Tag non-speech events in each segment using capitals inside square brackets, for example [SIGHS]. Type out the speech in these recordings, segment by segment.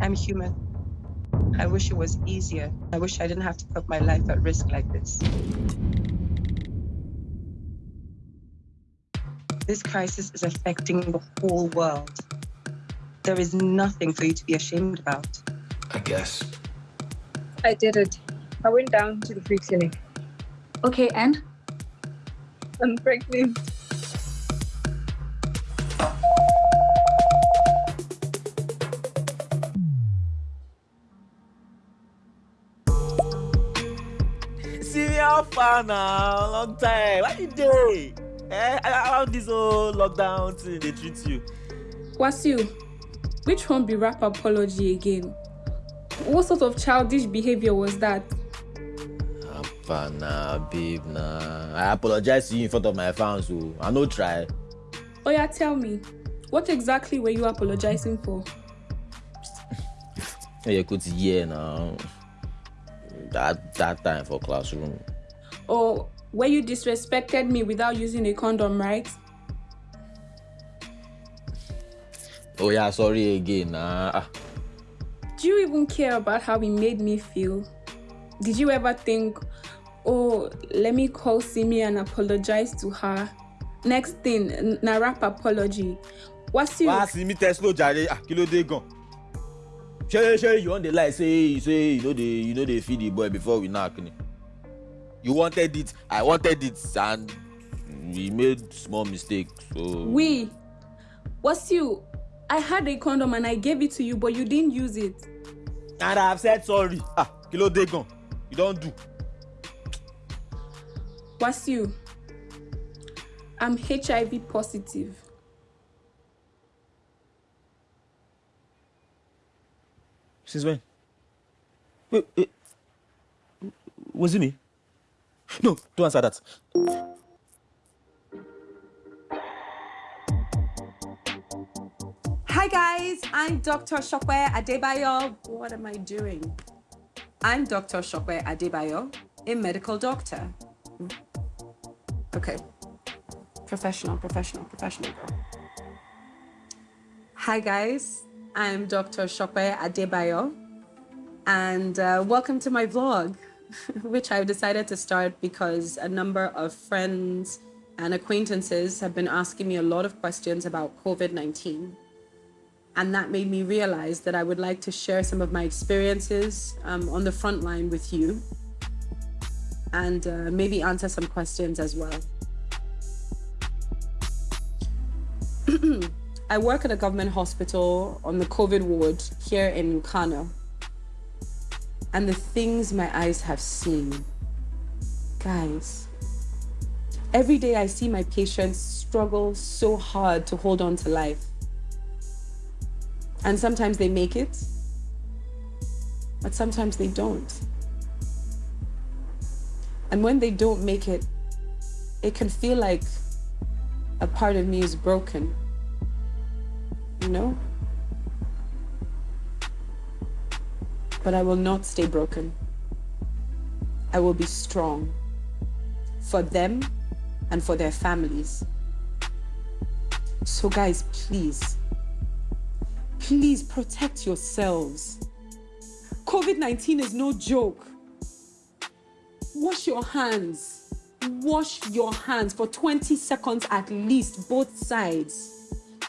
I'm human. I wish it was easier. I wish I didn't have to put my life at risk like this. This crisis is affecting the whole world. There is nothing for you to be ashamed about. I guess. I did it. I went down to the free clinic. Okay, and? I'm pregnant. See me how far now? Long time. Why you doing? Eh? How this whole lockdown thing they treat you? Wasiu, which one be rap apology again? What sort of childish behavior was that? Apa nah, babe nah. I apologize to you in front of my fans, so I no try. Oh yeah, tell me, what exactly were you apologizing for? You could hear now. That that time for classroom. Oh, where you disrespected me without using a condom, right? Oh yeah, sorry again. Nah. Do you even care about how it made me feel? Did you ever think, oh, let me call Simi and apologize to her? Next thing, na rap apology. What's you? Wá sí mi Tesla jàre, ah kí ló dé gan? Ṣé ṣé you wan dey lie say say you no dey you no dey feed the boy before we knack ni? You wanted it, I wanted it and we made small mistake so. We. What's you? I had a condom and I gave it to you, but you didn't use it. And I have said sorry. Ah kí ló dé gan? You don do. What's you? I'm HIV positive. Since when? Wait, wait. Was it me? No, don't answer that. Hi guys, I'm Dr. Shokwe Adebayo. What am I doing? I'm Dr. Shokwe Adebayo, a medical doctor. Okay. Professional, professional, professional. Hi guys, I'm Dr. Shokwe Adebayo, and uh, welcome to my vlog, [LAUGHS] which I've decided to start because a number of friends and acquaintances have been asking me a lot of questions about COVID-19. And that made me realize that I would like to share some of my experiences um, on the front line with you and uh, maybe answer some questions as well. [CLEARS THROAT] I work at a government hospital on the COVID ward here in Kano. And the things my eyes have seen, guys, every day I see my patients struggle so hard to hold on to life. And sometimes they make it, but sometimes they don't. And when they don't make it, it can feel like a part of me is broken. Know? But I will not stay broken. I will be strong for them and for their families. So guys, please, please protect yourselves. COVID-19 is no joke. Wash your hands. Wash your hands for 20 seconds at least, both sides.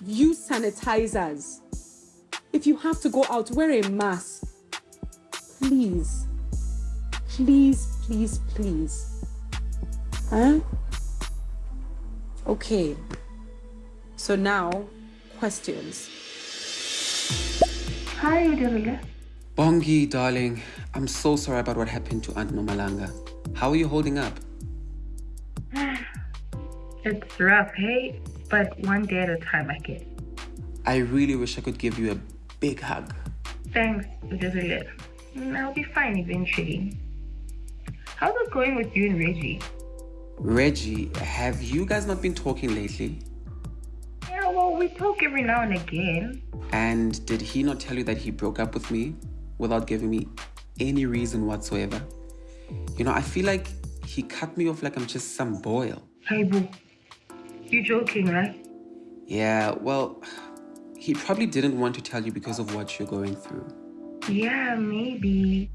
Use sanitizers. If you have to go out, wear a mask. Please. Please, please, please. Huh? Okay. So now, questions. Hi, Udirule. Bongi, darling, I'm so sorry about what happened to Aunt Nomalanga. How are you holding up? [SIGHS] It's rough, hey? But one day at a time, I guess. I really wish I could give you a big hug. Thanks, Udirule. Mm, I'll be fine eventually. How's it going with you and Reggie? Reggie, have you guys not been talking lately? Yeah, well, we talk every now and again. And did he not tell you that he broke up with me without giving me any reason whatsoever? You know, I feel like he cut me off like I'm just some boil. Hey, boo. You joking, right? Yeah, well, he probably didn't want to tell you because of what you're going through. Yeah, maybe.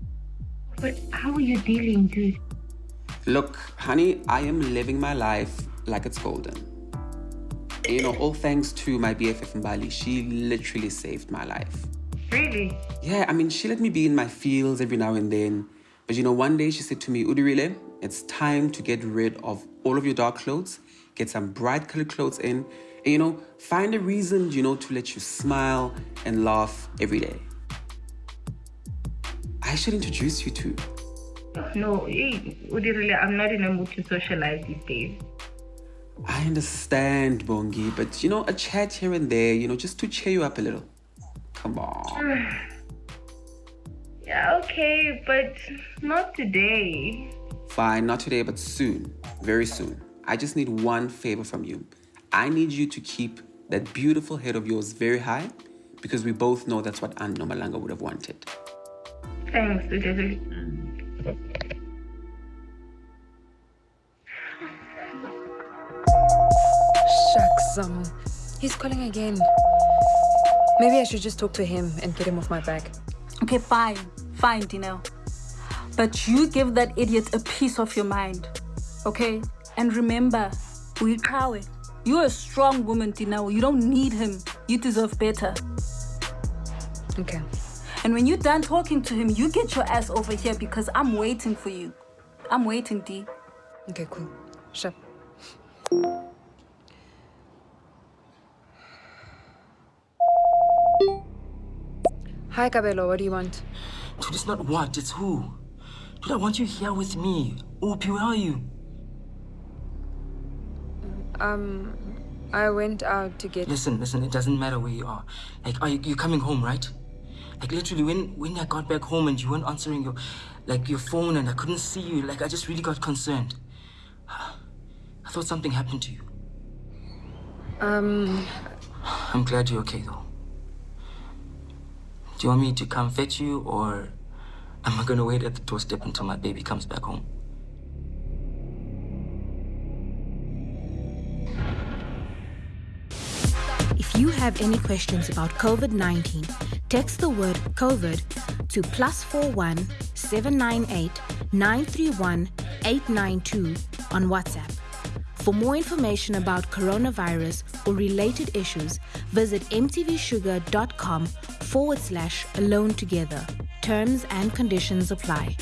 But how are you dealing, dude? Look, honey, I am living my life like it's golden. You know, all thanks to my BFF in Bali. she literally saved my life. Really? Yeah, I mean, she let me be in my fields every now and then. But you know, one day she said to me, Udirile, it's time to get rid of all of your dark clothes, get some bright colored clothes in, and you know, find a reason, you know, to let you smile and laugh every day. I should introduce you to. No, I'm not in a mood to socialize these days. I understand, Bongi, but you know, a chat here and there, you know, just to cheer you up a little. Come on. [SIGHS] Yeah, okay, but not today. Fine, not today, but soon. Very soon. I just need one favor from you. I need you to keep that beautiful head of yours very high because we both know that's what Aunt Nomalanga would have wanted. Thanks, Udirili. Shucks, um, he's calling again. Maybe I should just talk to him and get him off my back. Okay, fine. Fine, Dineo. But you give that idiot a piece of your mind. Okay? And remember, Uikawe, you're a strong woman, Dineo. You don't need him. You deserve better. Okay. And when you're done talking to him, you get your ass over here because I'm waiting for you. I'm waiting, D. Okay, cool. Sure. Hi, Cabello. What do you want? Dude, it's not what, it's who. Dude, I want you here with me. Opie, where are you? Um, I went out to get. Listen, listen, it doesn't matter where you are. Like, are you you coming home, right? Like, literally, when, when I got back home and you weren't answering your, like, your phone and I couldn't see you, like, I just really got concerned. [SIGHS] I thought something happened to you. Um, I'm glad you're okay, though. Do you want me to come fetch you, or am I gonna wait at the doorstep until my baby comes back home? You have any questions about COVID 19, text the word COVID to plus 41 798 931 892 on WhatsApp. For more information about coronavirus or related issues, visit mtvshuga.com forward slash alone together. Terms and conditions apply.